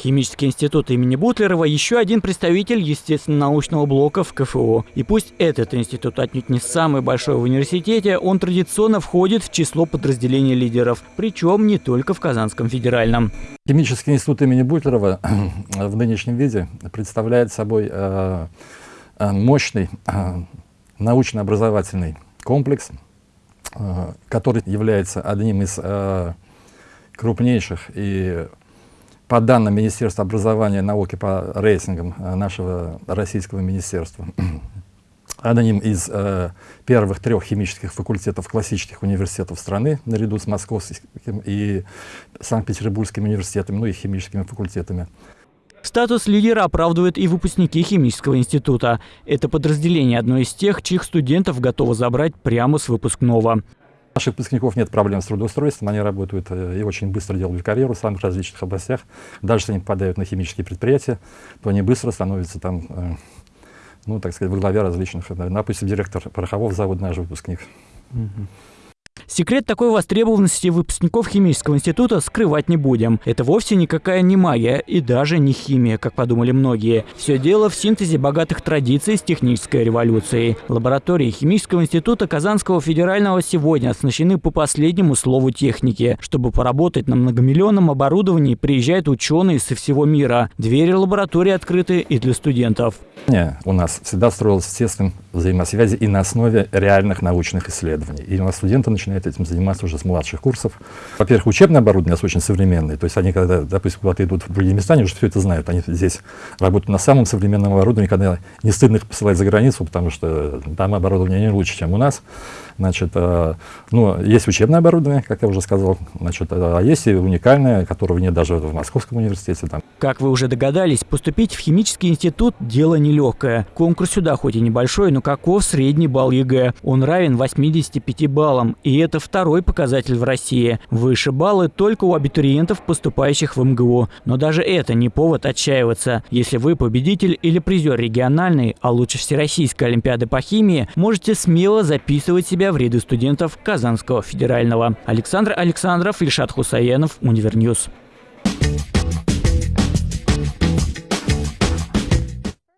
Химический институт имени Бутлерова – еще один представитель естественно-научного блока в КФУ. И пусть этот институт отнюдь не самый большой в университете, он традиционно входит в число подразделений лидеров, причем не только в Казанском федеральном. Химический институт имени Бутлерова в нынешнем виде представляет собой э, э, мощный э, научно-образовательный комплекс, который является одним из крупнейших и по данным Министерства образования и науки по рейтингам э, нашего российского министерства, одним из э, первых трех химических факультетов классических университетов страны, наряду с Московским и Санкт-Петербургским университетами, ну и химическими факультетами. Статус лидера оправдывают и выпускники химического института. Это подразделение одно из тех, чьих студентов готово забрать прямо с выпускного наших выпускников нет проблем с трудоустройством, они работают э, и очень быстро делают карьеру в самых различных областях. Даже если они попадают на химические предприятия, то они быстро становятся там, э, ну, так сказать, во главе различных, допустим, директор порохового завода наш выпускник. Угу. Секрет такой востребованности выпускников химического института скрывать не будем. Это вовсе никакая не магия и даже не химия, как подумали многие. Все дело в синтезе богатых традиций с технической революцией. Лаборатории химического института Казанского федерального сегодня оснащены по последнему слову техники. Чтобы поработать на многомиллионном оборудовании, приезжают ученые со всего мира. Двери лаборатории открыты и для студентов. У нас всегда строилась естественная взаимосвязи и на основе реальных научных исследований. И у нас студенты начинают этим заниматься уже с младших курсов. Во-первых, учебное оборудование у нас очень современное, то есть они, когда, допустим, куда-то идут в другие места, они уже все это знают, они здесь работают на самом современном оборудовании, когда не стыдно их посылать за границу, потому что там оборудование не лучше, чем у нас. Значит, э, ну, есть учебное оборудование, как я уже сказал, значит, э, а есть и уникальное, которого нет даже в Московском университете. Там. Как вы уже догадались, поступить в химический институт – дело нелегкое. Конкурс сюда хоть и небольшой, но каков средний балл ЕГЭ? Он равен 85 баллам, и это второй показатель в России. Выше баллы только у абитуриентов, поступающих в МГУ. Но даже это не повод отчаиваться. Если вы победитель или призер региональной, а лучше всероссийской олимпиады по химии, можете смело записывать себя в ряды студентов Казанского федерального. Александр Александров, Ильшат Хусаинов, Univer News.